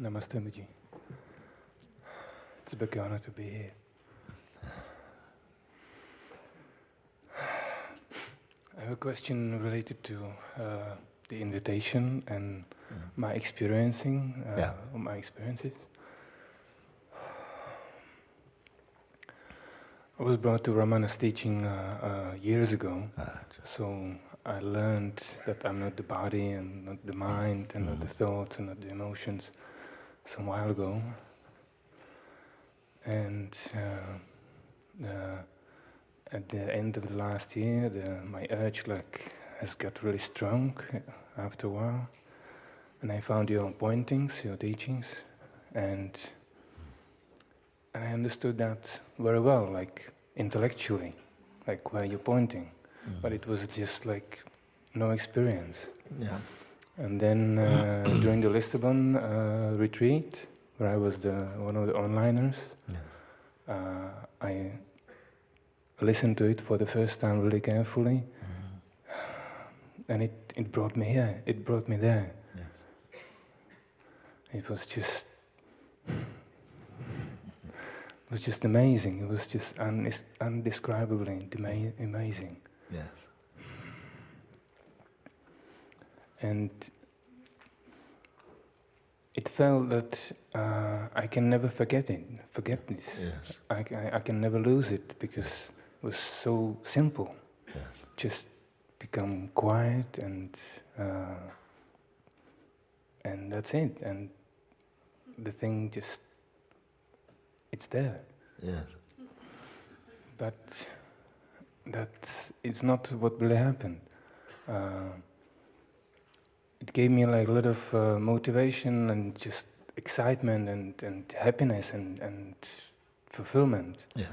Namaste, Mooji. It's a big honor to be here. I have a question related to uh, the invitation and Mm. my experiencing, uh, Yeah. my experiences. I was brought to Ramana's teaching uh, uh, years ago, Ah, so I learned that I'm not the body and not the mind and not the thoughts and not the emotions some while ago. And uh, uh, at the end of the last year, the, my urge like has got really strong after a while. And I found your pointings, your teachings, and and I understood that very well, like intellectually, like where you're pointing, but it was just like no experience. Yeah. And then uh, during the Lisbon uh, retreat, where I was the one of the onliners, Yes. uh, I listened to it for the first time really carefully, and it, it brought me here. It brought me there. Yes. It was just, it was just amazing. It was just undis- undescribably amazing. Yes. And it felt that uh, I can never forget it, forget this. Yes. I, ca- I can never lose it because it was so simple. Yes. Just become quiet and uh, and that's it. And the thing just it's there. Yes. But that it's not what really happened. Uh, it gave me like a lot of uh, motivation and just excitement and, and happiness and, and fulfillment. Yeah.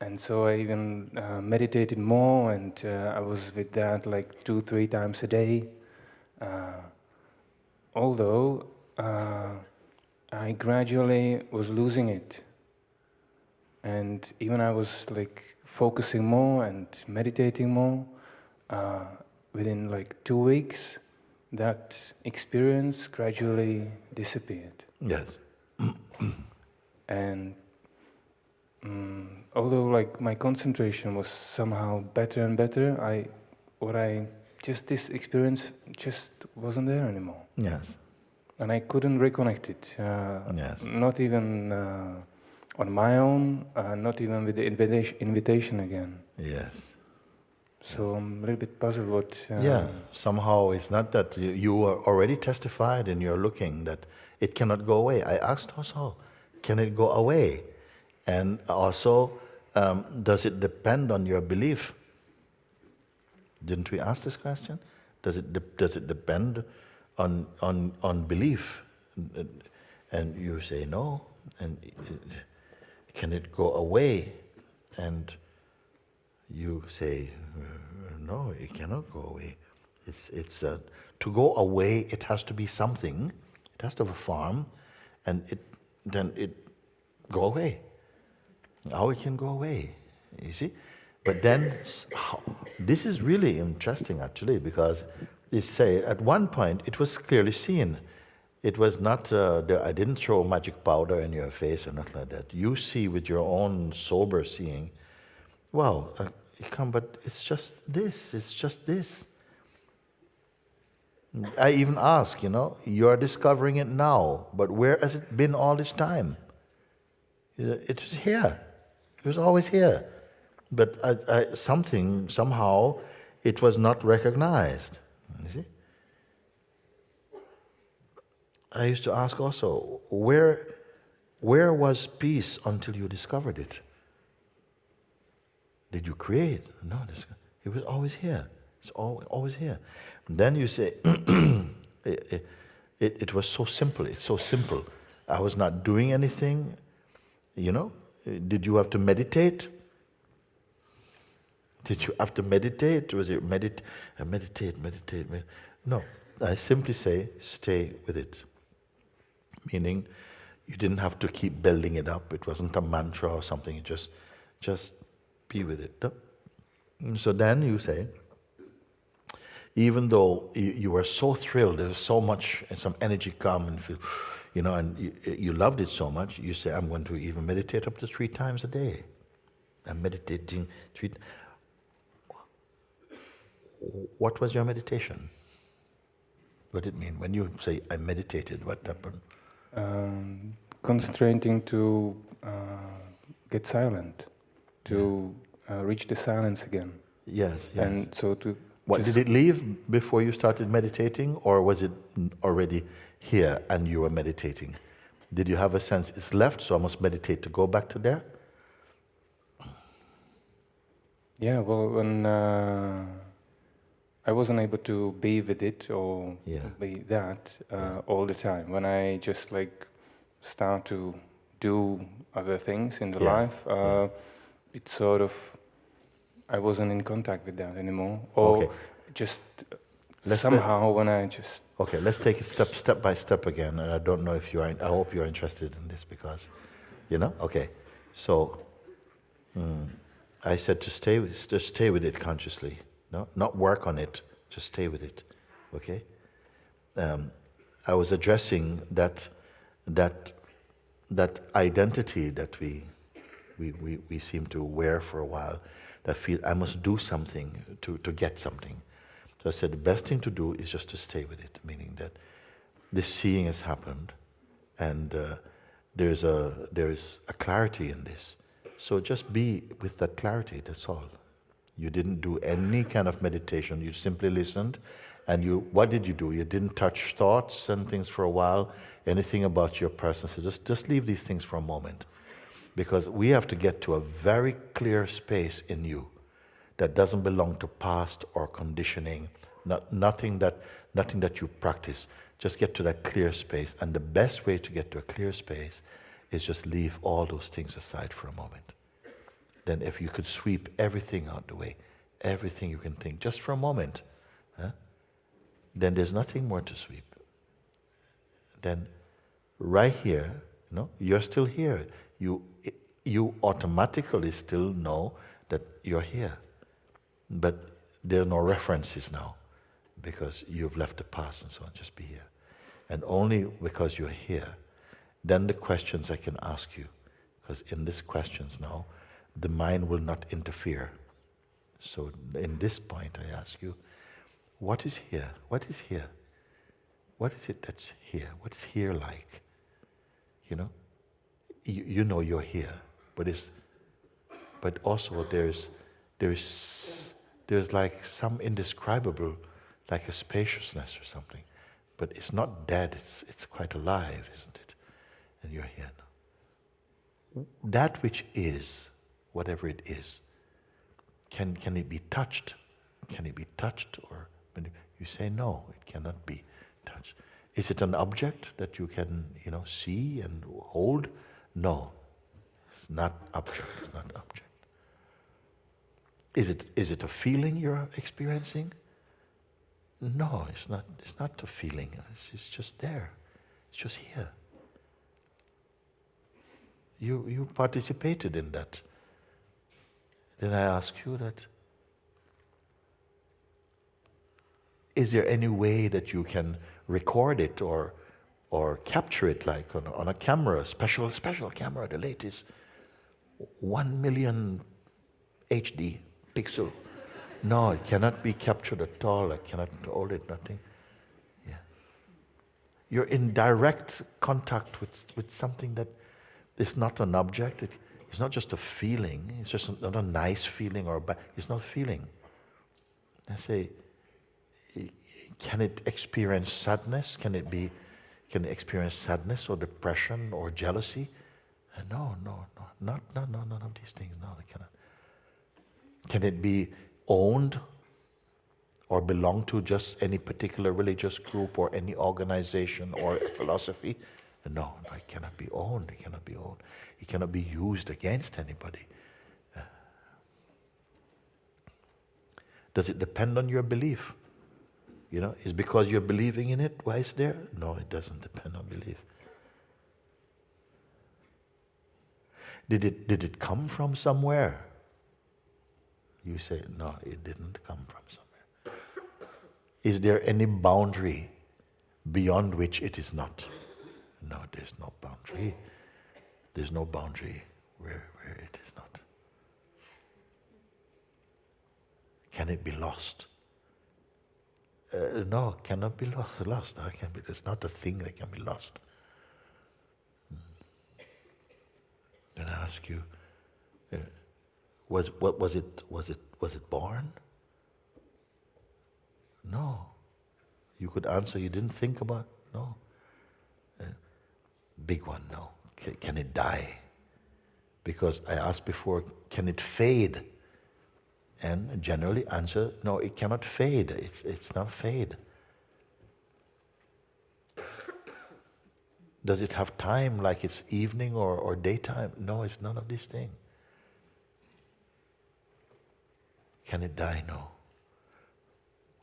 And so I even uh, meditated more, and uh, I was with that like two, three times a day. Uh, although uh, I gradually was losing it, and even I was like focusing more and meditating more. Uh, within like two weeks, that experience gradually disappeared. Yes. and mm, although like my concentration was somehow better and better i what i just this experience just wasn't there anymore Yes. and i couldn't reconnect it uh, Yes. not even uh, on my own uh, not even with the invitation, invitation again Yes. So i'm a little bit puzzled what uh, yeah. Somehow it's not that you, you are already testified and you're looking that it cannot go away. I asked also, can it go away? And also, um, does it depend on your belief? Didn't we ask this question? Does it does it depend on on on belief? And- And you say no. And it, can it go away? And you say uh, no. It cannot go away. It's it's uh, to go away. It has to be something. It has to have a form, and it then it go away. How it can go away, you see? But then, this is really interesting actually, because they say at one point it was clearly seen. It was not, uh, the, I didn't throw magic powder in your face or nothing like that. You see with your own sober seeing, wow, uh, come, but it's just this, it's just this. I even ask, you know, you're discovering it now, but where has it been all this time? It was here. It was always here. But I, I, something, somehow, it was not recognized. You see? I used to ask also, where, where was peace until you discovered it? Did you create? No, this- it was always here. It's al- always here. And then you say, it, it, it was so simple. It's so simple. I was not doing anything. You know, did you have to meditate? Did you have to meditate? Was it medit- uh, meditate, meditate, med- No, I simply say stay with it. Meaning, you didn't have to keep building it up. It wasn't a mantra or something. You just, just be with it. So then you say, even though you, you were so thrilled, there was so much, and some energy come and feel, you know, and you, you loved it so much, you say, I'm going to even meditate up to three times a day. I'm meditating three. What was your meditation? What did it mean? When you say, I meditated, what happened? Um, concentrating to uh, get silent, to uh, reach the silence again. Yes, yes. And so to. What did it leave before you started meditating, or was it already here and you were meditating? Did you have a sense it's left, so I must meditate to go back to there? Yeah, well, when uh, I wasn't able to be with it or yeah. be that uh, yeah. all the time. When I just like start to do other things in the yeah. life, uh, it's sort of I wasn't in contact with that anymore, or okay. just let's somehow when I just okay, let's take it step step by step again. And I don't know if you are. I hope you are interested in this because, you know, okay. So, mm, I said to stay with, just stay with it consciously. No, not work on it. Just stay with it. Okay. Um, I was addressing that that that identity that we, we, we, we seem to wear for a while that feel I must do something to, to get something. So I said the best thing to do is just to stay with it, meaning that this seeing has happened and uh, there's, a, there is a clarity in this. So just be with that clarity, that's all. You didn't do any kind of meditation, you simply listened and you what did you do? You didn't touch thoughts and things for a while, anything about your person. So just, just leave these things for a moment because we have to get to a very clear space in you that doesn't belong to past or conditioning, not, nothing, that, nothing that you practice. Just get to that clear space. And the best way to get to a clear space is just leave all those things aside for a moment. Then, if you could sweep everything out the way, everything you can think, just for a moment, huh? then there's nothing more to sweep. Then, right here, you know, you're still here you, you automatically still know that you're here. But there are no references now because you've left the past and so on. Just be here. And only because you're here, then the questions I can ask you, because in these questions now, the mind will not interfere. So in this point, I ask you, what is here? What is here? What is it that's here? What is here like? You know? you, you know you're here, but it's, but also there's, there's, there's like some indescribable, like a spaciousness or something, but it's not dead. It's, it's quite alive, isn't it? And you're here now. That which is, whatever it is, can, can it be touched? Can it be touched? Or you say no, it cannot be touched. Is it an object that you can, you know, see and hold? No, not object, it's not object. Is it, is it a feeling you're experiencing? No, it's not, it's not a feeling. It's, it's just there. It's just here. You, you participated in that. Then I ask you that is there any way that you can record it or or capture it like on, on a camera, special, special camera, the latest, one million HD pixel. No, it cannot be captured at all. I cannot hold it, nothing. Yeah. You're in direct contact with, with something that is not an object. It, it's not just a feeling. It's just not a nice feeling or a bad. It's not a feeling. I say, can it experience sadness? Can it be can it experience sadness or depression or jealousy. Uh, no, no, no, not, no, no, none of these things. No, it cannot. Can it be owned or belong to just any particular religious group or any organization or philosophy? No, no, it cannot be owned. It cannot be owned. It cannot be used against anybody. Uh, does it depend on your belief? You know, is because you're believing in it why it's there? No, it doesn't depend on belief. Did it, did it come from somewhere? You say, no, it didn't come from somewhere. Is there any boundary beyond which it is not? No, there's no boundary. There's no boundary where, where it is not. Can it be lost? Uh, no, cannot be lost. Lost. I can be. It's not a thing that can be lost. Then I ask you, uh, was what was it? Was it was it born? No. You could answer. You didn't think about. No. Uh, big one. No. Can, can it die? Because I asked before, can it fade? And generally answer, no, it cannot fade. It's, it's not fade. Does it have time like it's evening or, or daytime? No, it's none of these things. Can it die? No.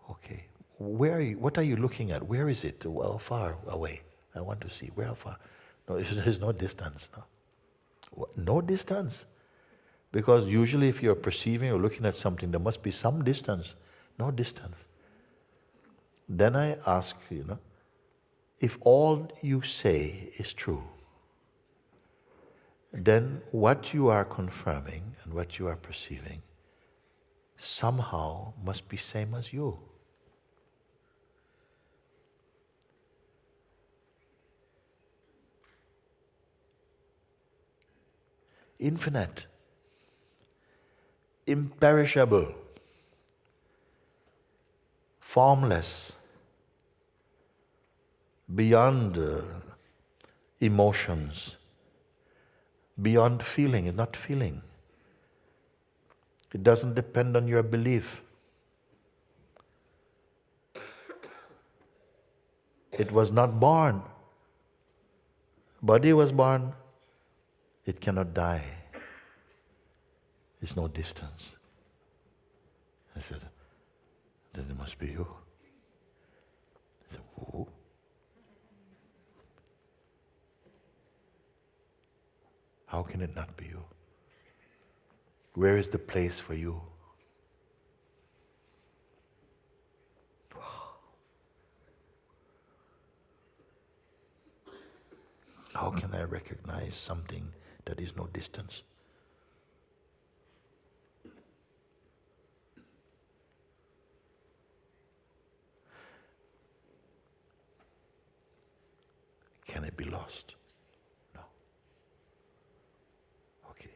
Okay. Where are you, what are you looking at? Where is it? Well, far away. I want to see. Where far? No, there's no distance. No. No distance. Because usually, if you're perceiving or looking at something, there must be some distance. No distance. Then I ask, you know, if all you say is true, then what you are confirming and what you are perceiving somehow must be same as you. Infinite. Imperishable, formless, beyond uh, emotions, beyond feeling, not feeling. It doesn't depend on your belief. It was not born. Body was born. It cannot die. There's no distance. I said, then it must be you. I said, who? How can it not be you? Where is the place for you? How can I recognize something that is no distance? Can it be lost? No. Okay.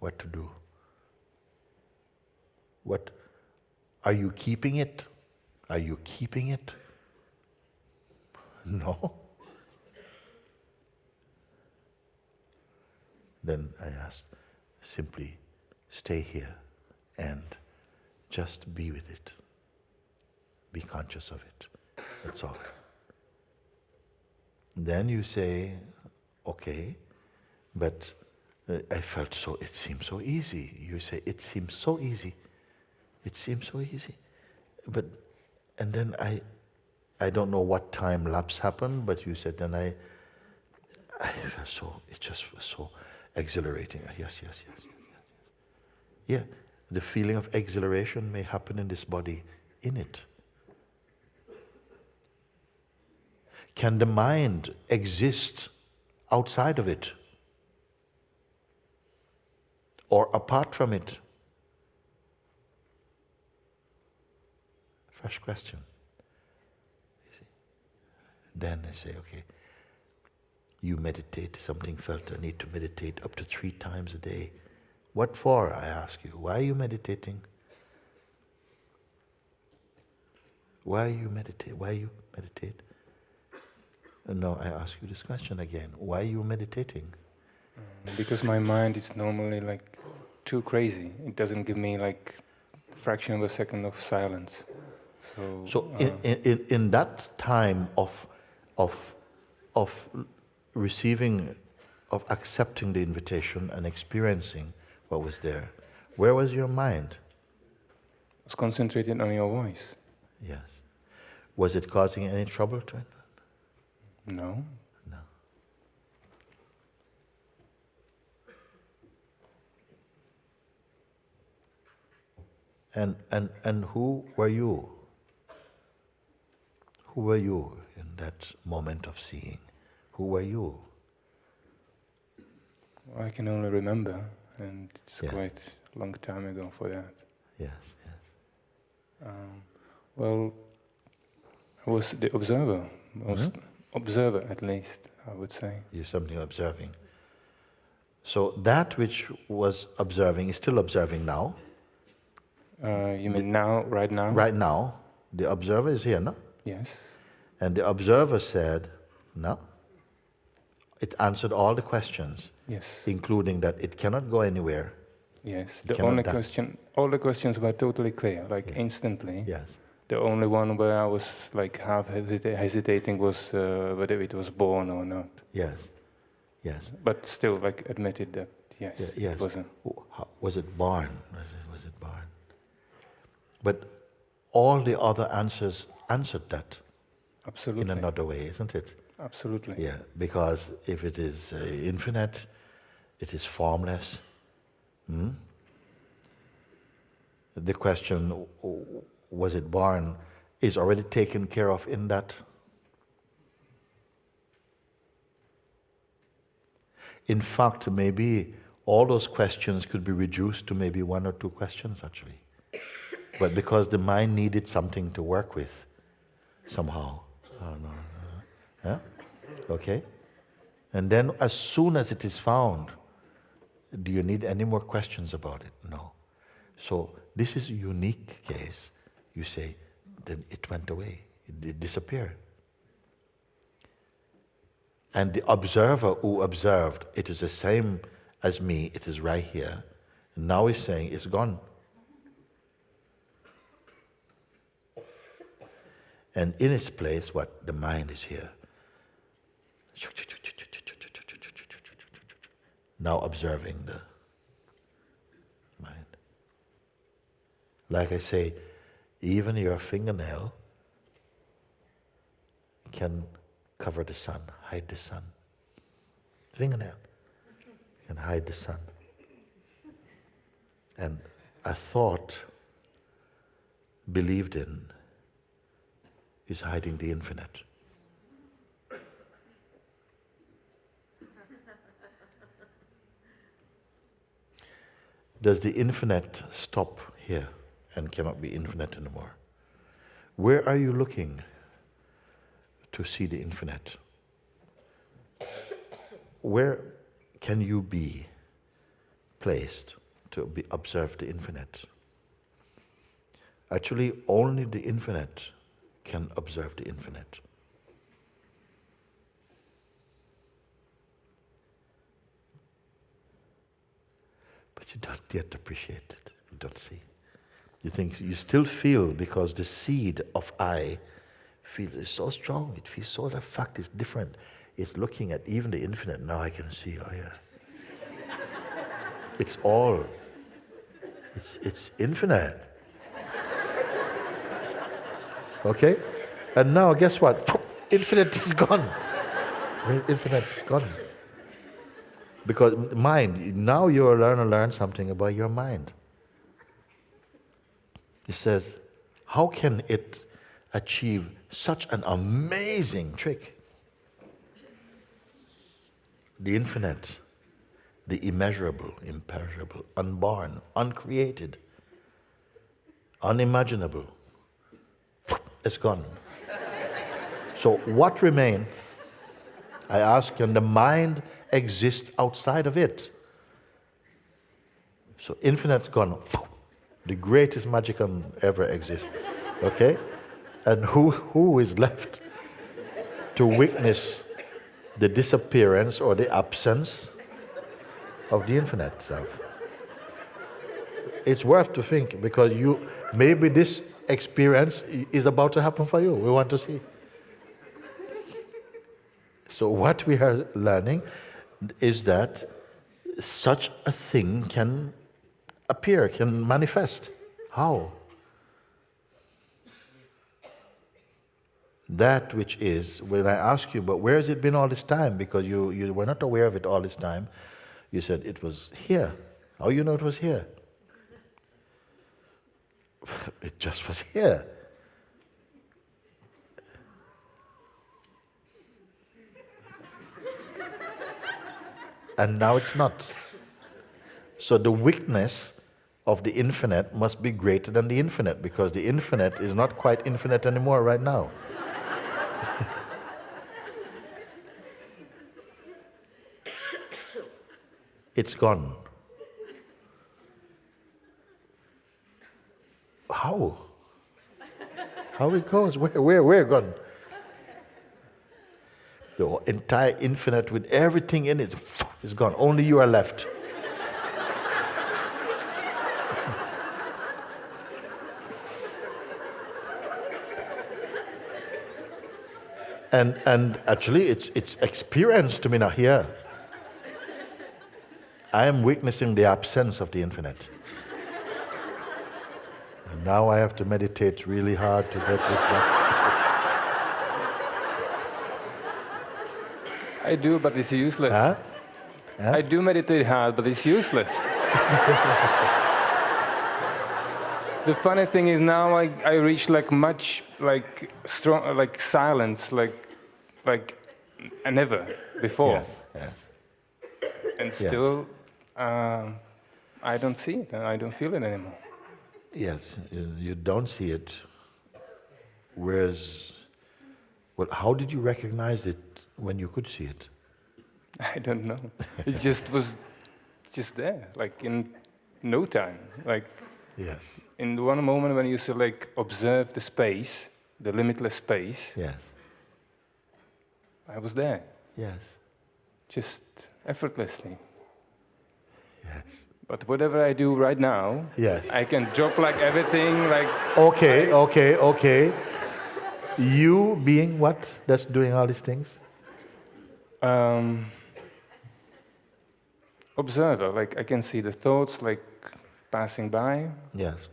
What to do? What are you keeping it? Are you keeping it? No. Then I asked, simply stay here and just be with it. Be conscious of it. That's all. Then you say, okay, but Uh, I felt so, it seems so easy. You say, it seems so easy. It seems so easy. But, and then I, I don't know what time lapse happened, but you said, then I, I felt so, it just was so exhilarating. Yes, yes, yes, yes, yes. Yeah, the feeling of exhilaration may happen in this body, in it. Can the mind exist outside of it or apart from it? Fresh question. Then I say, okay, you meditate, something felt I need to meditate up to three times a day. What for? I ask you. Why are you meditating? Why you meditate? Why you meditate? Uh, no, I ask you this question again. Why are you meditating? Because my mind is normally like too crazy. It doesn't give me like fraction of a second of silence. So, so uh, in, in, in that time of, of, of receiving, of accepting the invitation and experiencing what was there, where was your mind? I was concentrated on your voice. Yes. Was it causing any trouble to it? No. And, and, and who were you? Who were you in that moment of seeing? Who were you? I can only remember, and it's Yeah. quite a long time ago for that. Yes, yes. Um, well, I was the observer, most observer at least, I would say. You're something observing. So that which was observing is still observing now. Uh, you mean now, right now? Right now, the observer is here, no? Yes. And the observer said, no. It answered all the questions, Yes. including that it cannot go anywhere. Yes. The only die. question, all the questions were totally clear, like Yeah. instantly. Yes. The only one where I was like half hesita- hesitating was uh, whether it was born or not. Yes. Yes. But still, like admitted that yes, Yeah, yes. it was a W- how- Was it born? Was it, was it born? But all the other answers answered that absolutely, in another way, isn't it? absolutely. Yeah, because if it is uh, infinite, it is formless. Hmm? The question, was it born, is already taken care of in that. In fact, maybe all those questions could be reduced to maybe one or two questions actually. But because the mind needed something to work with, somehow. Oh, no, no. Yeah? Okay? And then as soon as it is found, do you need any more questions about it? No. So this is a unique case. You say, then it went away, it, disappeared. And the observer who observed, it is the same as me, it is right here. Now he's saying it's gone. And in its place, what? The mind is here. Now observing the mind. Like I say, even your fingernail can cover the sun, hide the sun. Fingernail can hide the sun. And a thought believed in is hiding the infinite. Does the infinite stop here and cannot be infinite anymore? Where are you looking to see the infinite? Where can you be placed to be, observe the infinite? Actually, only the infinite can observe the infinite. But you don't yet appreciate it. You don't see. You think you still feel because the seed of I feels is so strong. It feels so the fact is different. It's looking at even the infinite. Now I can see. Oh yeah. it's all. It's it's infinite. Okay? And now, guess what? Infinite is gone. Infinite is gone. Because mind, now you're learn to learn something about your mind. He says, how can it achieve such an amazing trick? The infinite, the immeasurable, imperishable, unborn, uncreated, unimaginable it's gone. So what remain? I ask, can the mind exist outside of it? So infinite's gone. The greatest magic can ever exist. Okay? And who, who is left to witness the disappearance or the absence of the infinite self? It's worth to think because you maybe this experience is about to happen for you. We want to see. So, what we are learning is that such a thing can appear, can manifest. How? That which is, when I ask you, but where has it been all this time? Because you, you were not aware of it all this time. You said it was here. How you know it was here? it just was here. and now it's not. So the weakness of the infinite must be greater than the infinite because the infinite is not quite infinite anymore right now. it's gone. How? How it goes? Where, where, where gone? The entire infinite with everything in it is gone. Only you are left. and, and actually, it's, it's experience to me now here. I am witnessing the absence of the infinite. Now I have to meditate really hard to get this back. I do, but it's useless. Huh? Huh? I do meditate hard, but it's useless. the funny thing is now I, I reach like much like strong like silence like like never before Yes, yes. and still um, I don't see it and I don't feel it anymore. Yes, you, don't see it. Whereas, well, how did you recognize it when you could see it? I don't know. It just was just there, like in no time. Like Yes, in one moment when you say like observe the space, the limitless space, yes, I was there, yes, just effortlessly. yes. But whatever I do right now, Yes. I can drop like everything, like Okay, okay, okay. You being what that's doing all these things? um, observer. Like I can see the thoughts like passing by, Yes,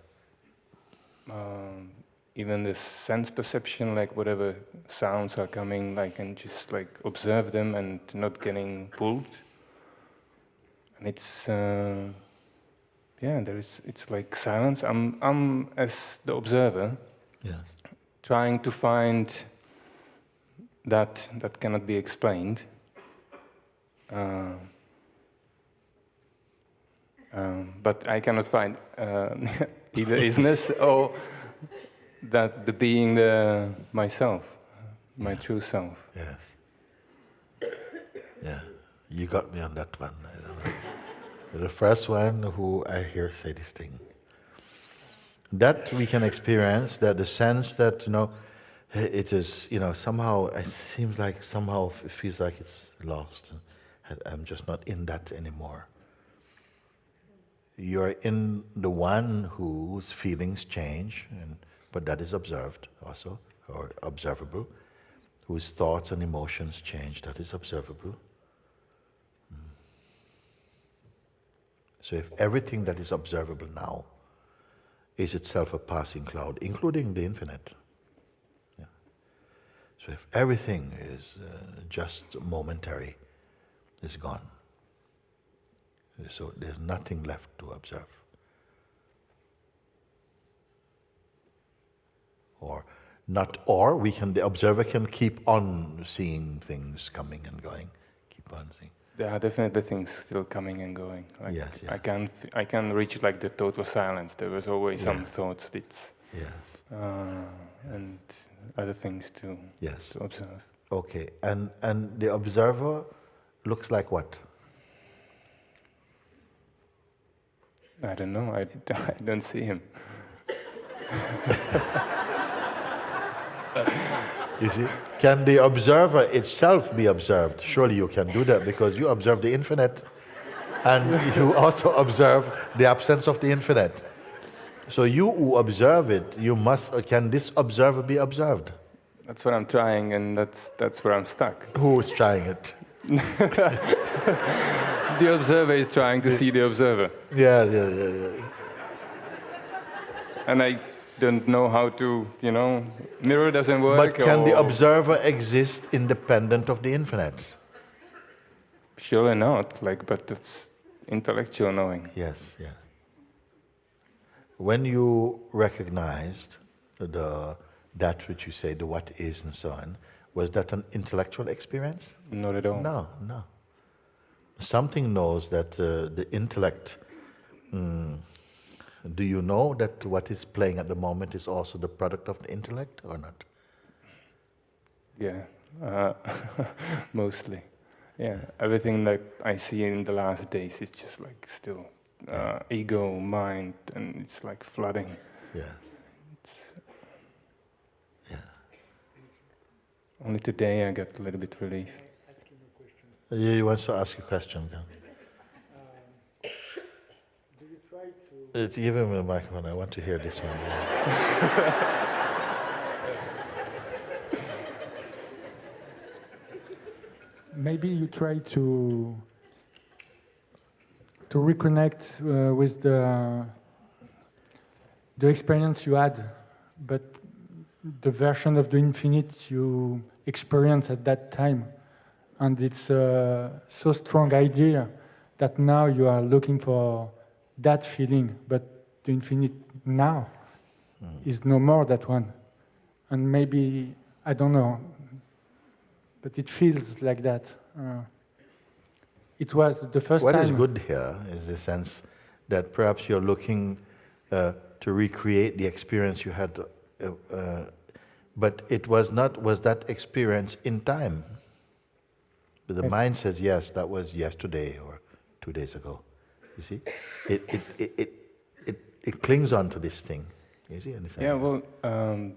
um, even the sense perception, like whatever sounds are coming, like and just like observe them and not getting pulled. And it's uh, yeah, there is. It's like silence. I'm I'm as the observer yes, trying to find that that cannot be explained. Uh, um, but I cannot find uh, either isness or that the being the myself, my true self. yes. Yeah, you got me on that one. I don't know. You're the first one who I hear say this thing. That we can experience, that the sense that, you know, it is, you know, somehow, it seems like somehow it feels like it's lost. I'm just not in that anymore. You're in the one whose feelings change, and, but that is observed also, or observable. Whose thoughts and emotions change, that is observable. So if everything that is observable now is itself a passing cloud, including the infinite. Yeah. So if everything is uh, just momentary, is gone. So there's nothing left to observe. Or not or we can the observer can keep on seeing things coming and going. Keep on seeing. There are definitely things still coming and going. Like Yes, I yes. can I can reach like the total silence. There was always some thoughts. It's Yes. uh, and other things to Yes. to observe. Okay. And and the observer looks like what? I don't know. I, I don't see him. You see? Can the observer itself be observed? Surely you can do that because you observe the infinite and you also observe the absence of the infinite. So you who observe it, you must uh, can this observer be observed? That's what I'm trying, and that's that's where I'm stuck. Who is trying it? The observer is trying to see the observer, Yeah, yeah, yeah, yeah. and I don't know how to. You know, mirror doesn't work. But can the observer exist independent of the infinite? Surely not. Like, but it's intellectual knowing. Yes, yes. When you recognized the that which you say, the what is and so on, was that an intellectual experience? Not at all. No, no. something knows that uh, the intellect. mm, do you know that what is playing at the moment is also the product of the intellect or not? Yeah, uh, mostly. Yeah, everything that I see in the last days is just like still uh, ego, mind, and it's like flooding. Yeah. yeah. Only today I got a little bit relief. You you want to ask a question? Gan? Do you Uh, give him the microphone. I want to hear this one. maybe you try to to reconnect uh, with the the experience you had, but the version of the infinite you experienced at that time, and it's a so strong idea that now you are looking for that feeling, but the infinite now is no more that one, and maybe I don't know, but it feels like that. Uh, it was the first What time. is good here is the sense that perhaps you're looking uh, to recreate the experience you had, uh, uh, but it was not, was that experience in time? But the Yes. mind says, yes, that was yesterday or two days ago. You see? It, it, it, it, it, it clings on to this thing. You see? Understand? Yeah, well, um,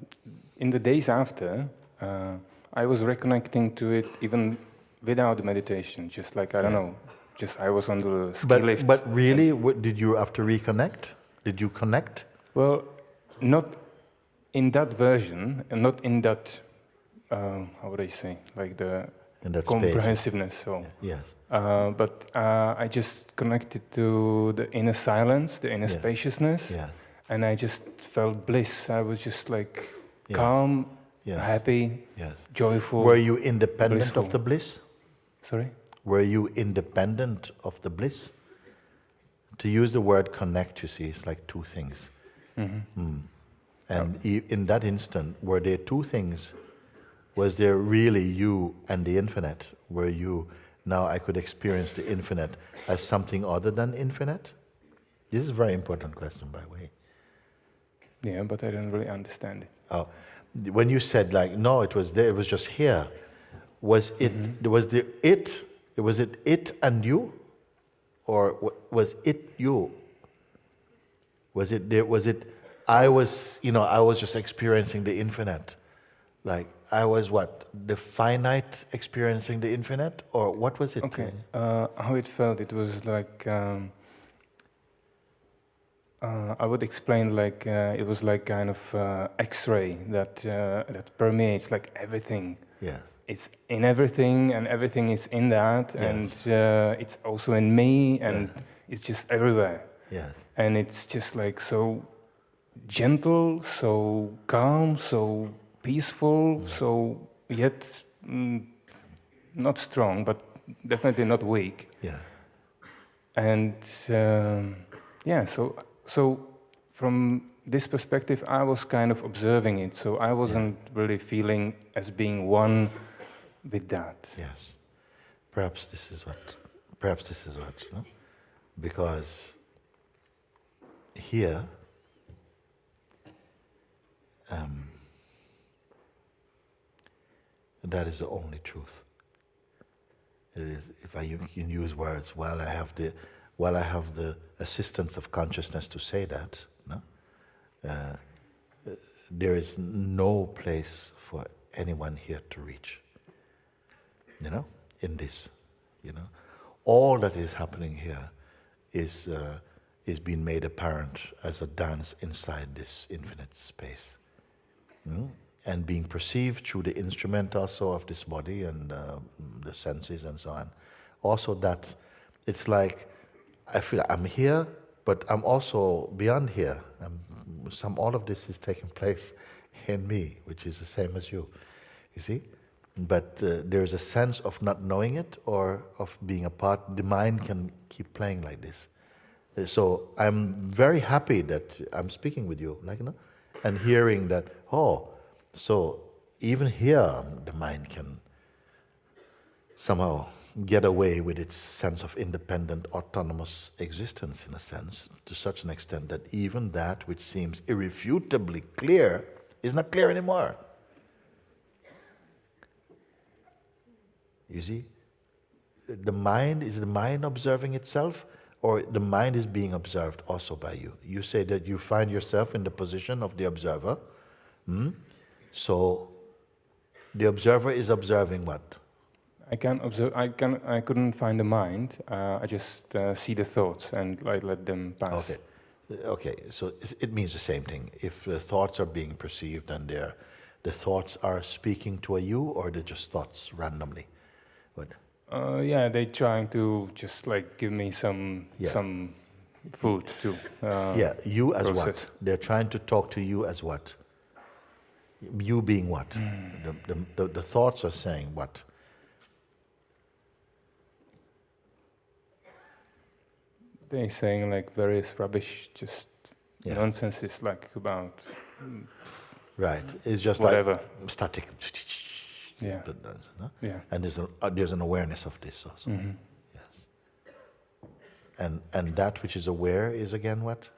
in the days after, uh, I was reconnecting to it even without meditation. Just like I don't Yeah. know, just I was on the ski but, lift. but really, what, did you have to reconnect? Did you connect? well, not in that version, and not in that. Um, how would I say? Like the In that space? comprehensiveness. So, Yes. uh, but uh, I just connected to the inner silence, the inner Yeah. spaciousness, Yes. and I just felt bliss. I was just like Yes. calm, Yes. happy, Yes. joyful. Were you independent blissful. of the bliss? Sorry. Were you independent of the bliss? To use the word connect, you see, it's like two things. hmm Mm. And in that instant, were there two things? Was there really you and the infinite? Were you, now I could experience the infinite as something other than infinite? This is a very important question, by the way. Yeah, but I don't really understand it. Oh, when you said like, no, it was there, it was just here. Was it, mm-hmm. was the it, was it it and you? Or was it you? Was it there, was it, I was, you know, I was just experiencing the infinite. Like, I was what, the finite experiencing the infinite? Or what was it? Okay. Uh, how it felt? It was like um, uh, I would explain like uh, it was like kind of uh, X-ray that uh, that permeates like everything. Yeah, It's in everything, and everything is in that, Yes. and uh, it's also in me, and Yeah. it's just everywhere. yes, And it's just like so gentle, so calm, so peaceful, so yet mm, not strong, but definitely not weak. yeah, And um, yeah, so so from this perspective, I was kind of observing it. So I wasn't really feeling as being one with that. yes. Perhaps this is what, perhaps this is what, no? Because here, um, that is the only truth. It is, if I can use words, while I have the, while I have the assistance of consciousness to say that, no, uh, there is no place for anyone here to reach. You know, in this, you know, all that is happening here is uh, is being made apparent as a dance inside this infinite space, Mm? And being perceived through the instrument also of this body and uh, the senses and so on. Also, that it's like I feel I'm here, but I'm also beyond here. I'm, some all of this is taking place in me, which is the same as you. You see, but uh, there's a sense of not knowing it or of being apart. The mind can keep playing like this. Uh, So I'm very happy that I'm speaking with you, like you know, and hearing that. Oh, so even here the mind can somehow get away with its sense of independent, autonomous existence, in a sense, to such an extent that even that which seems irrefutably clear is not clear anymore. You see? The mind is the mind observing itself, or the mind is being observed also by you. You say that you find yourself in the position of the observer. hmm? So the observer is observing what? I can observe. I can. I couldn't find the mind. Uh, I just uh, see the thoughts and I let them pass. Okay. Okay, so it means the same thing. If the thoughts are being perceived and they're, the thoughts are speaking to a you, or they're just thoughts randomly? What? Uh, yeah, they're trying to just like give me some Yeah. some food to. Uh, yeah, you as what? They're trying to talk to you as what? You being what? The, the, the, the thoughts are saying what? They're saying like various rubbish, just Yeah. nonsense is like about Right. It's just whatever. like static. Yeah. That- that's- no? Yeah. And there's, a, uh, there's an awareness of this also. hmm Yes. And, and that which is aware is again what?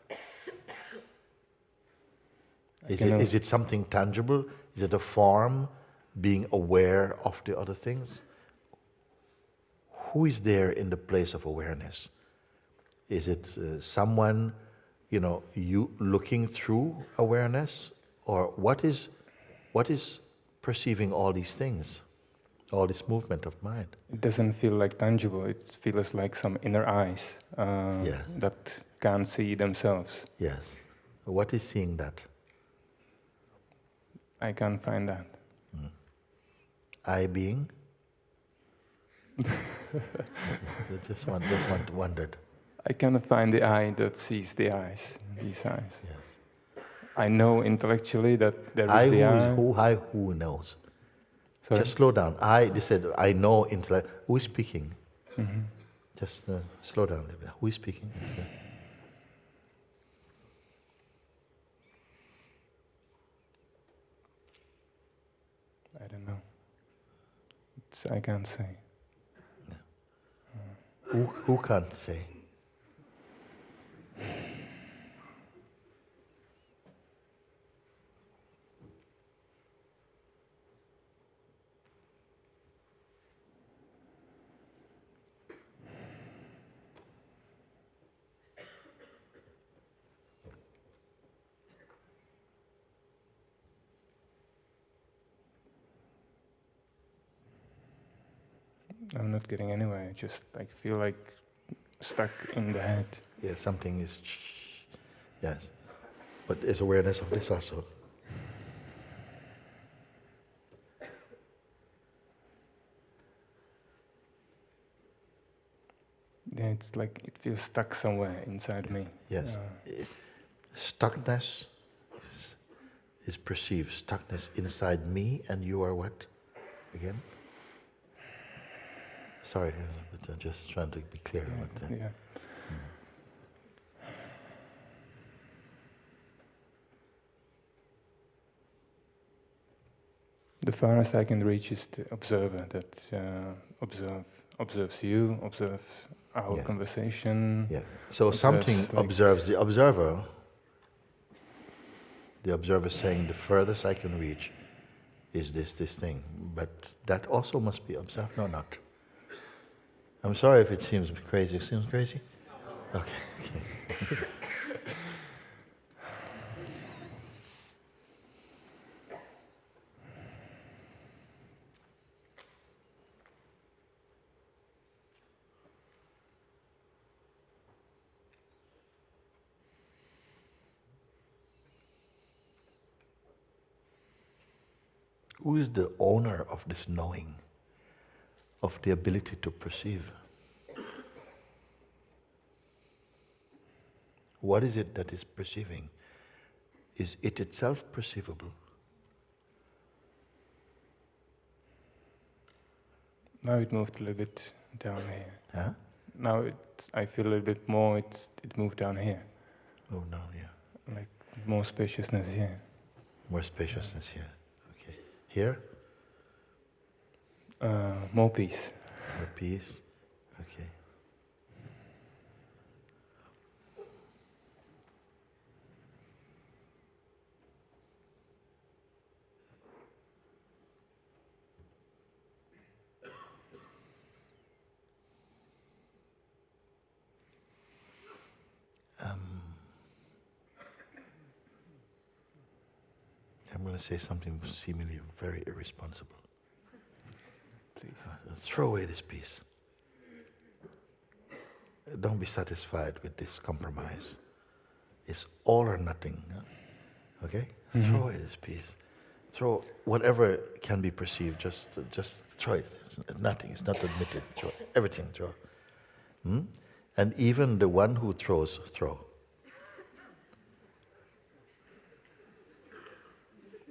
Is it, is it something tangible? Is it a form being aware of the other things? Who is there in the place of awareness? Is it uh, someone, you know, you looking through awareness? Or what is, what is perceiving all these things? All this movement of mind? It doesn't feel like tangible. It feels like some inner eyes uh, Yeah. that can't see themselves. Yes. What is seeing that? I can't find that. I being? just, one, just one, wondered. I cannot find the eye that sees the eyes. These eyes. Yes. I know intellectually that there is I the who, eye. is who, I who knows. Sorry? Just slow down. I, they said, I know intellect. Who is speaking? Mhm. Just uh, slow down a little bit. Who is speaking? I don't know. It's, I can't say. who, who can't say? I'm not getting anywhere. I just like feel like stuck in the head. Yeah, something is. Yes. But it's awareness of this also. Yeah, it's like it feels stuck somewhere inside me. Yes. Uh, Stuckness is, is perceived. Stuckness inside me, and you are what? Again? Sorry, uh, but I'm just trying to be clear. yeah, But, yeah. The farthest I can reach is the observer that uh, observe observes you, observe our Yeah. conversation. yeah. So Observes, something like- observes the observer. The observer saying, the furthest I can reach is this, this thing. But that also must be observed. No, not. I'm sorry if it seems crazy. It seems crazy? Okay. okay. Who is the owner of this knowing, of the ability to perceive? What is it that is perceiving? Is it itself perceivable? Now it moved a little bit down here. Huh? Now it, I feel a little bit more. It's it moved down here, Oh, no, yeah. like more spaciousness here. More spaciousness here. Okay. Here? Uh, more peace. for peace. Okay. Um, I'm going to say something seemingly very irresponsible. Please. Throw away this peace. Uh, Don't be satisfied with this compromise. It's all or nothing. Okay? Throw away this peace. Throw whatever can be perceived. Just, just throw it. It's nothing. It's not admitted. Throw everything. Throw. Hmm? And even the one who throws, throw.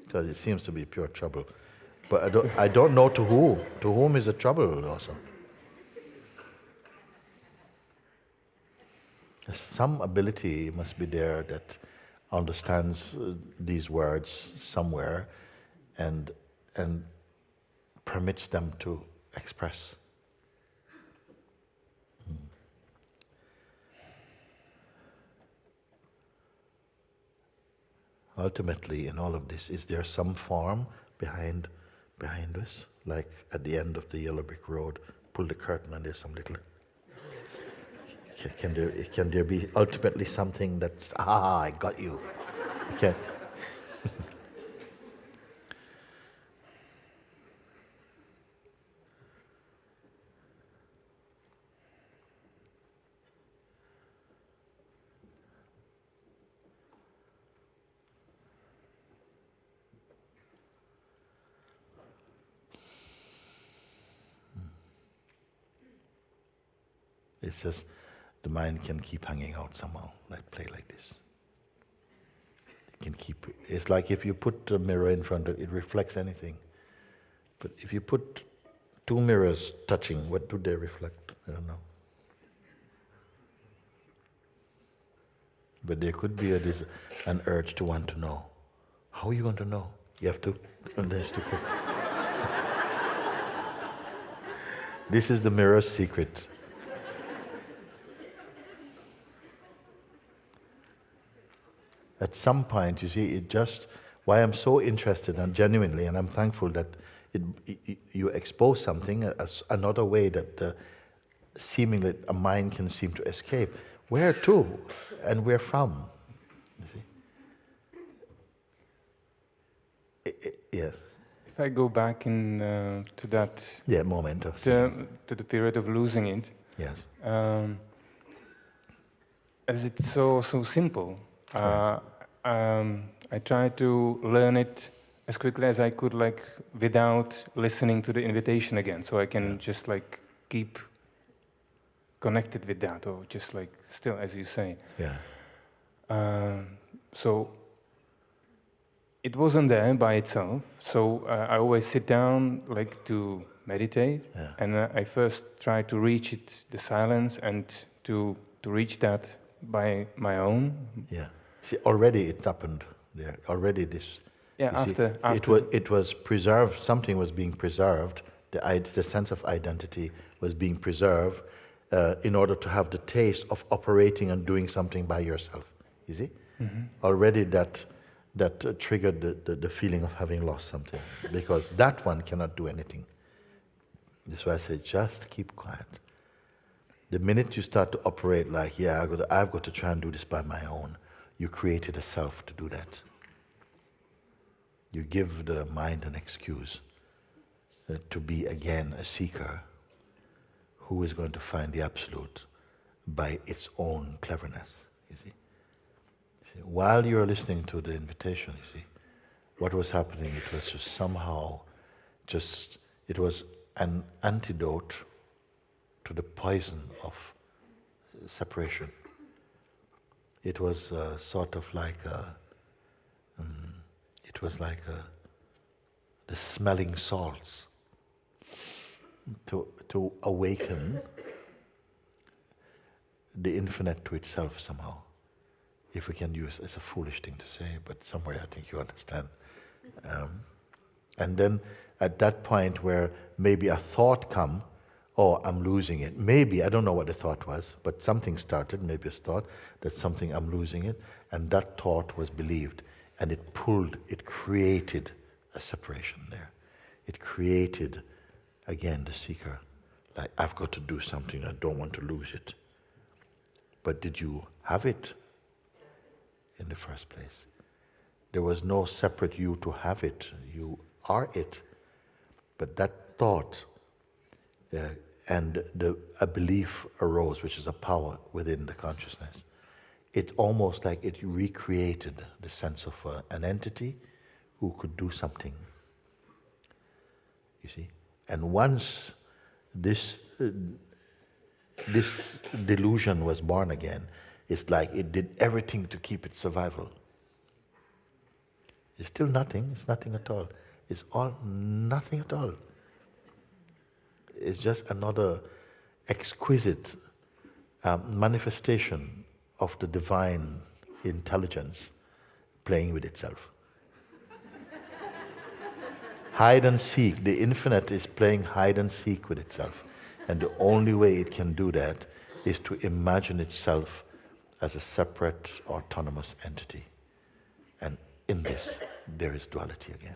Because it seems to be pure trouble. But I don't, I don't know to whom. To whom is the trouble also? Some ability must be there that understands uh, these words somewhere and, and permits them to express. Hmm. Ultimately, in all of this, is there some form behind, behind us? Like at the end of the yellow brick road, pull the curtain and there's some little can, there can there be ultimately something that's ah I got you? Okay. It's just the mind can keep hanging out somehow, like play like this. It can keep. It's like if you put a mirror in front of it, it reflects anything. But if you put two mirrors touching, what do they reflect? I don't know. But there could be a, this, an urge to want to know. How are you going to know? You have to. And to this is the mirror's secret. At some point, you see, it just, why I'm so interested and genuinely, and I'm thankful that it, it, you expose something, as another way that uh, seemingly a mind can seem to escape. Where to and where from? You see? I- I- yes. If I go back in uh, to that Yeah, moment of. to, to the period of losing it, Yes. um, as it's so so simple. Uh, um, I tried to learn it as quickly as I could, like without listening to the invitation again, so I can Yeah. just like keep connected with that, or just like still, as you say. Yeah. Um, so it wasn't there by itself. So uh, I always sit down, like to meditate, Yeah. and uh, I first try to reach it, the silence, and to to reach that by my own. Yeah. See, already it happened there. Already this. Yeah, you see, after after it was it was preserved. Something was being preserved. The the sense of identity was being preserved uh, in order to have the taste of operating and doing something by yourself. You see, Mhm. already that that uh, triggered the, the, the feeling of having lost something because that one cannot do anything. That's why I say just keep quiet. The minute you start to operate like, yeah, I've got, to, I've got to try and do this by my own, you created a self to do that. You give the mind an excuse uh, to be again a seeker who is going to find the absolute by its own cleverness, you see. You see, while you're listening to the invitation, you see, what was happening, it was just somehow just, it was an antidote to the poison of separation. It was uh, sort of like a, um, it was like a, the smelling salts to, to awaken the infinite to itself somehow. If we can use, it's a foolish thing to say, but somewhere I think you understand. Um, and then at that point where maybe a thought come, oh, I'm losing it. Maybe, I don't know what the thought was, but something started, maybe a thought that something, I'm losing it. And that thought was believed. And it pulled, it created a separation there. It created, again, the seeker. Like, I've got to do something, I don't want to lose it. But did you have it in the first place? There was no separate you to have it. You are it. But that thought uh, and the, a belief arose, which is a power within the consciousness. It's almost like it recreated the sense of uh, an entity who could do something. You see? And once this, uh, this delusion was born again, it's like it did everything to keep its survival. It's still nothing, it's nothing at all. It's all nothing at all. It's just another exquisite um, manifestation of the divine intelligence playing with itself. hide and seek, the infinite is playing hide and seek with itself. And the only way it can do that is to imagine itself as a separate, autonomous entity. And in this, there is duality again.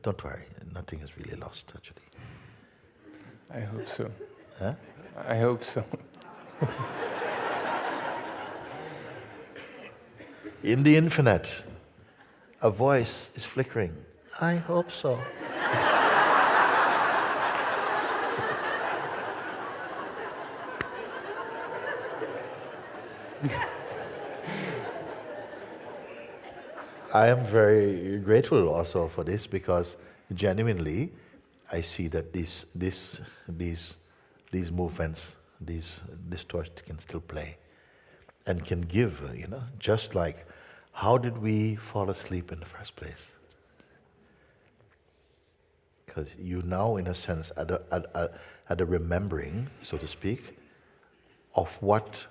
Don't worry, nothing is really lost, actually. I hope so. Huh? I hope so. In the infinite, a voice is flickering. I hope so. I am very grateful also for this because genuinely I see that these, these, these, these movements, these distortions can still play and can give, you know, just like how did we fall asleep in the first place? Because you now, in a sense, at a, at, a, at a remembering, so to speak, of what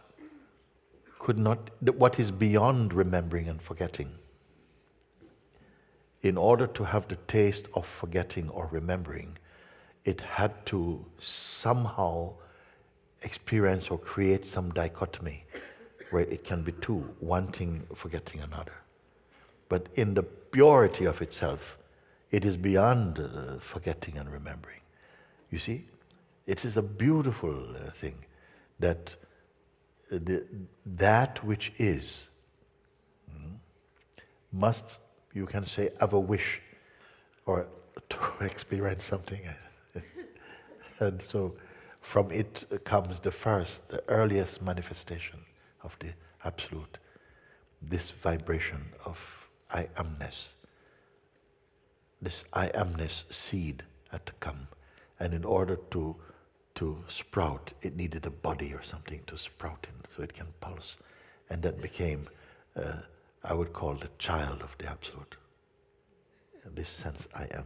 could not, what is beyond remembering and forgetting in order to have the taste of forgetting or remembering, it had to somehow experience or create some dichotomy where it can be two, one thing forgetting another. But in the purity of itself, it is beyond uh, forgetting and remembering. You see, it is a beautiful uh, thing that uh, the, that which is mm, must you can say, have a wish or to experience something. and so from it comes the first, the earliest manifestation of the Absolute, this vibration of I amness. This I amness seed had to come. And in order to, to sprout, it needed a body or something to sprout in so it can pulse. And that became uh, I would call the child of the Absolute. This sense, I am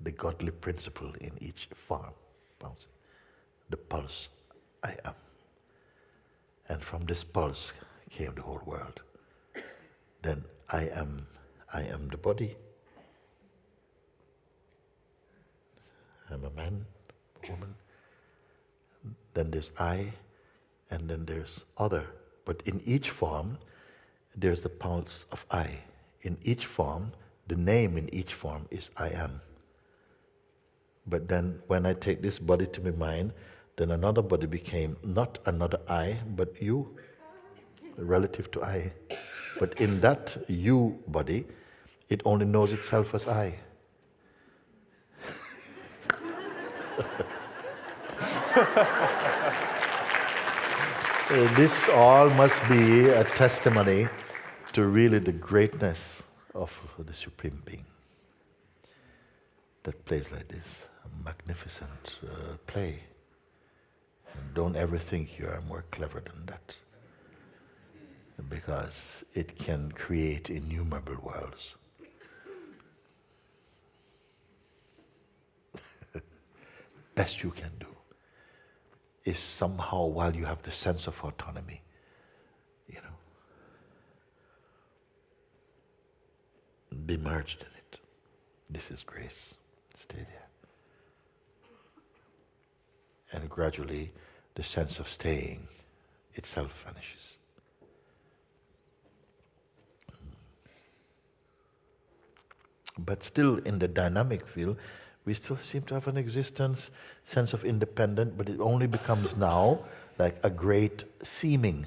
the godly principle in each form. The pulse, I am. And from this pulse came the whole world. Then I am, I am the body. I'm a man, a woman. Then there's I, and then there's other. But in each form, there's the pulse of I. In each form, the name in each form is I am. But then when I take this body to be mine, then another body became not another I, but you, relative to I. But in that you body, it only knows itself as I. this all must be a testimony to really the greatness of the Supreme Being that plays like this, a magnificent uh, play. And don't ever think you are more clever than that, because it can create innumerable worlds. Best you can do is somehow, while you have the sense of autonomy, be merged in it. This is grace. Stay there. and gradually the sense of staying itself vanishes. But still, in the dynamic field, we still seem to have an existence, sense of independence, but it only becomes now like a great seeming.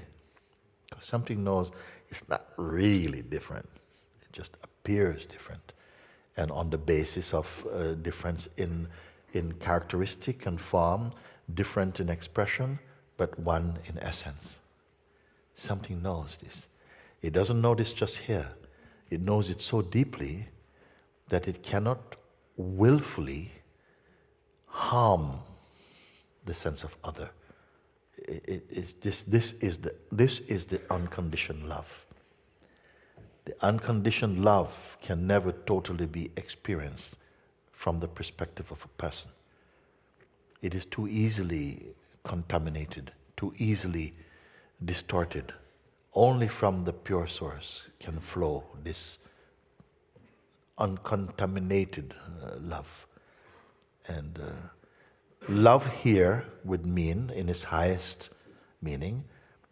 Because something knows it's not really different, just appears different. And on the basis of uh, difference in, in characteristic and form, different in expression, but one in essence. Something knows this. It doesn't know this just here, it knows it so deeply that it cannot willfully harm the sense of other. It, it, this, is the, this is the unconditioned love. Unconditioned love can never totally be experienced from the perspective of a person. It is too easily contaminated, too easily distorted. Only from the pure source can flow this uncontaminated uh, love. And uh, love here would mean, in its highest meaning,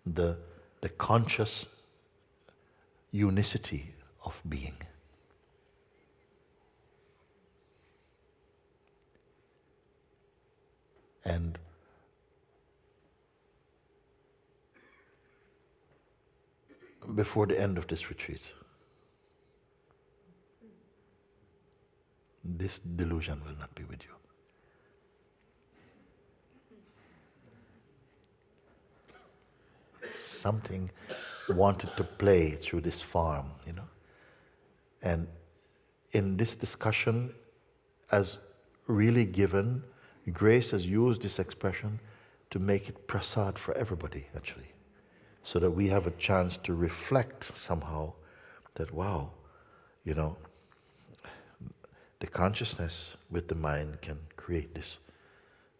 the, the conscious unicity of being. And before the end of this retreat, this delusion will not be with you. Something wanted to play through this farm, you know. And in this discussion, as really given, Grace has used this expression to make it prasad for everybody, actually, so that we have a chance to reflect somehow that, wow, you know, the consciousness with the mind can create this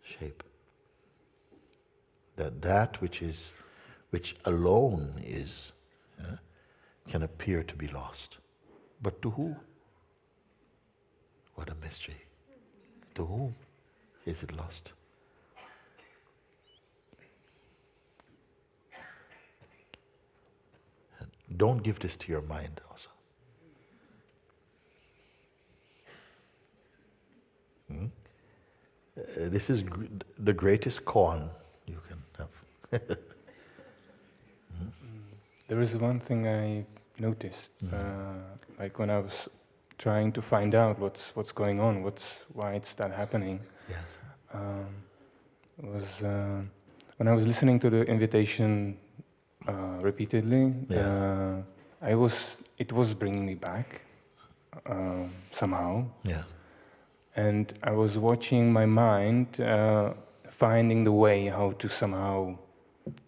shape. That that which is, which alone is, yeah, can appear to be lost. But to who? What a mystery. To whom is it lost? don't give this to your mind also. Hmm? Uh, this is gr- the greatest koan you can have. There is one thing I noticed, mm-hmm. uh, like when I was trying to find out what's what's going on, what's why it's that happening. Yes. Um, was uh, when I was listening to the invitation uh, repeatedly. Yeah. Uh, I was it was bringing me back um, somehow. Yeah and I was watching my mind uh, finding the way how to somehow,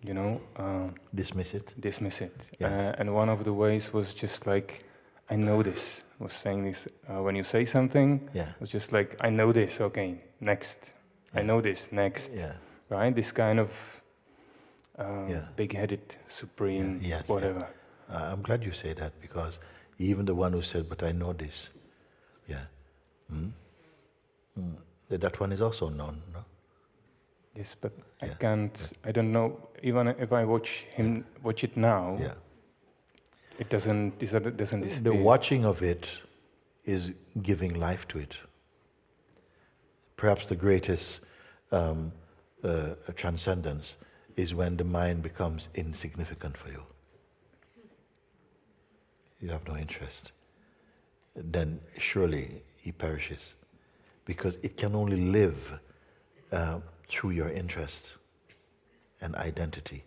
you know, uh, dismiss it. Dismiss it. Yes. Uh, and one of the ways was just like, I know this. Was saying this uh, when you say something. Yeah. It was just like, I know this. Okay, next. Yeah. I know this. Next. Yeah. Right. This kind of uh, yeah. big-headed, supreme, yes, whatever. Uh, I'm glad you say that because even the one who said, "But I know this," yeah. Mm. That one is also known, no? Yes, but yeah. I can't. Yeah. I don't know. Even if I watch him yeah. watch it now, yeah. it doesn't. It doesn't disappear. The watching of it is giving life to it. Perhaps the greatest um, uh, transcendence is when the mind becomes insignificant for you. You have no interest. Then surely he perishes because it can only live uh, through your interest and identity.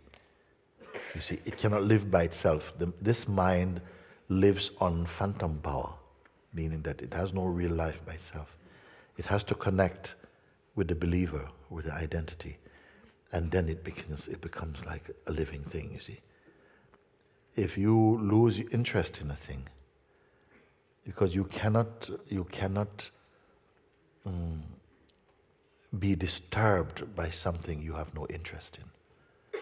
You see, it cannot live by itself. The, this mind lives on phantom power, meaning that it has no real life by itself. It has to connect with the believer, with the identity, and then it becomes, it becomes like a living thing, you see. If you lose interest in a thing, because you cannot, you cannot mm, be disturbed by something you have no interest in.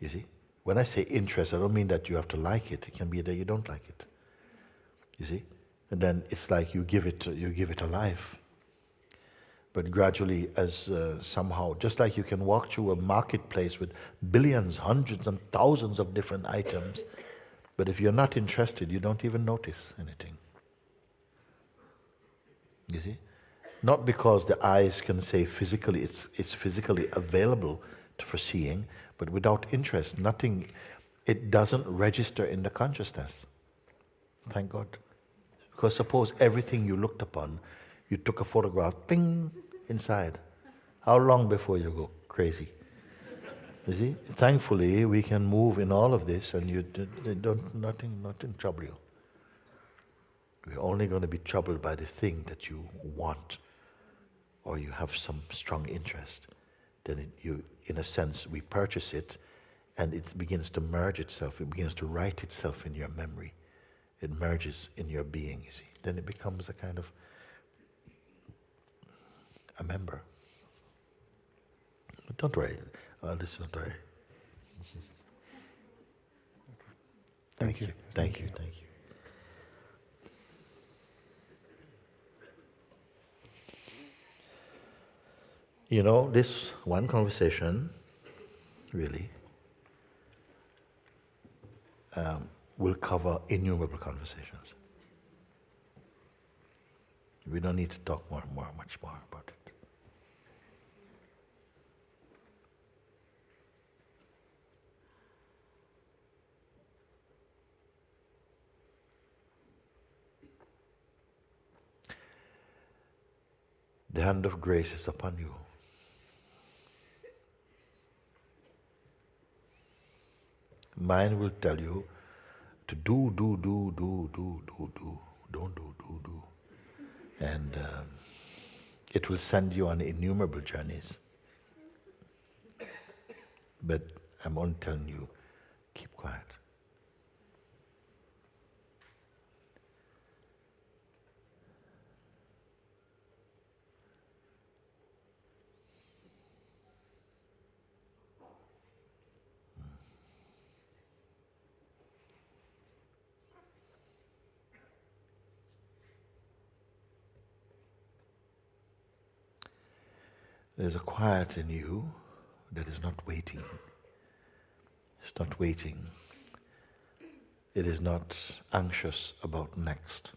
You see? When I say interest, I don't mean that you have to like it. It can be that you don't like it. You see? And then it's like you give it, you give it a life. But gradually, as uh, somehow, just like you can walk through a marketplace with billions, hundreds, and thousands of different items, but if you're not interested, you don't even notice anything. You see? Not because the eyes can say physically, it's, it's physically available for seeing, but without interest, nothing, it doesn't register in the consciousness. Thank God. Because suppose everything you looked upon, you took a photograph, thing inside. How long before you go crazy? You see? Thankfully, we can move in all of this and you don't, nothing, nothing trouble you. We're only going to be troubled by the thing that you want or you have some strong interest. Then it, you, in a sense, we purchase it and it begins to merge itself. It begins to write itself in your memory. It merges in your being, you see. Then it becomes a kind of a member. But don't worry. This is not worry. Thank, Thank you. you. Thank you. Thank you. You know, this one conversation, really, um, will cover innumerable conversations. We don't need to talk more, more, much more about it. The hand of grace is upon you. Mind will tell you to do, do, do, do, do, do, do. Don't do, do, do. And um, it will send you on innumerable journeys. But I'm only telling you, keep quiet. There's a quiet in you that is not waiting. It's not waiting. It is not anxious about next.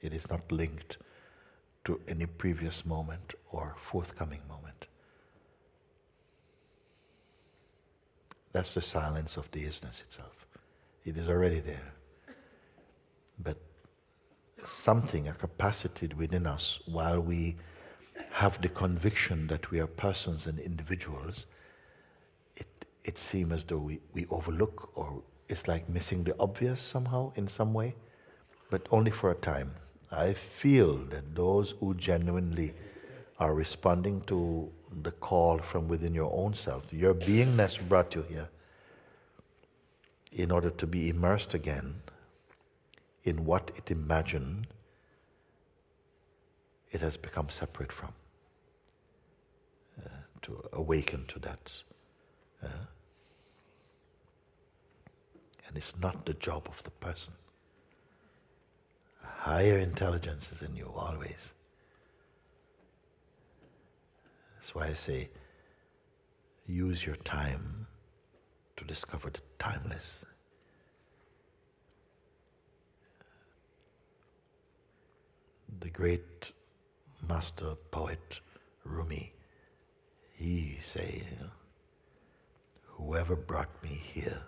It is not linked to any previous moment or forthcoming moment. That's the silence of the isness itself. It is already there. But something, a capacity within us, while we have the conviction that we are persons and individuals, it, it seems as though we, we overlook or it's like missing the obvious somehow in some way, but only for a time. I feel that those who genuinely are responding to the call from within your own self, your beingness brought you here in order to be immersed again in what it imagined it has become separate from. Uh, to awaken to that. Uh, and it's not the job of the person. A higher intelligence is in you always. That's why I say use your time to discover the timeless. The great master poet Rumi, he say, whoever brought me here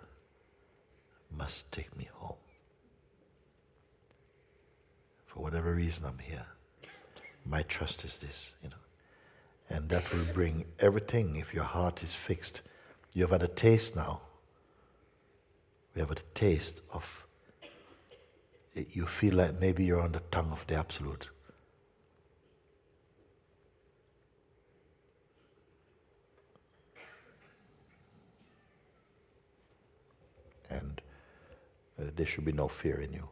must take me home. For whatever reason I'm here, my trust is this, you know. And that will bring everything if your heart is fixed. You have had a taste now. We have had a taste of you feel like maybe you're on the tongue of the absolute. And uh, there should be no fear in you.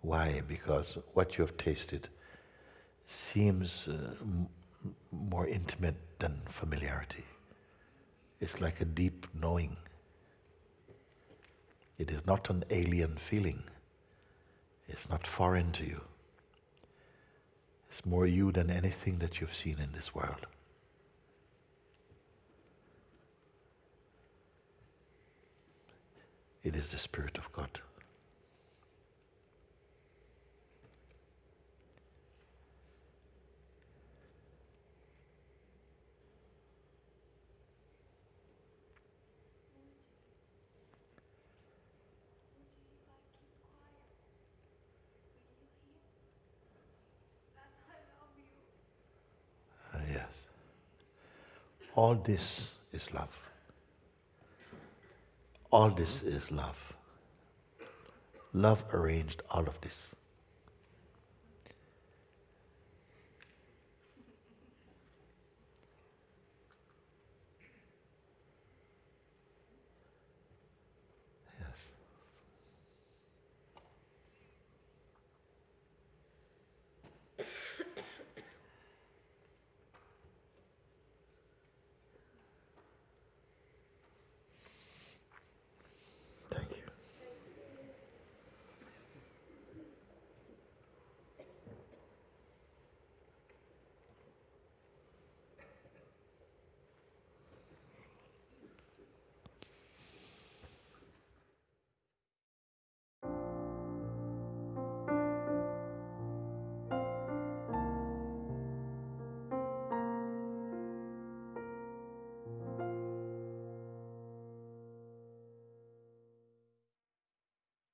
Why? Because what you have tasted seems uh, more intimate than familiarity. It's like a deep knowing. It is not an alien feeling. It's not foreign to you. It's more you than anything that you've seen in this world. It is the Spirit of God. Uh, yes. All this is love. All this is love. Love arranged all of this.